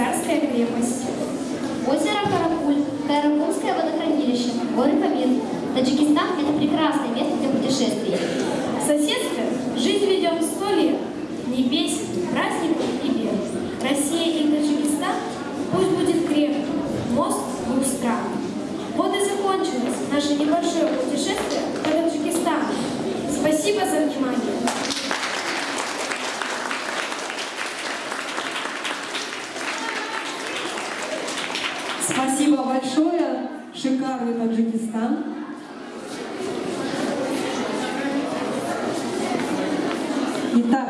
Царская крепость. Озеро Каракуль, Каракульское водохранилище, горы Камин. Таджикистан – это прекрасное место для путешествий. Соседство жизнь ведем сто лет, небес бесит, праздник и бед. Россия и Таджикистан пусть будет крепким, мост двух стран. Вот и закончилось наше небольшое путешествие по Таджикистану. Спасибо за внимание. Спасибо большое. Шикарный Таджикистан. Итак,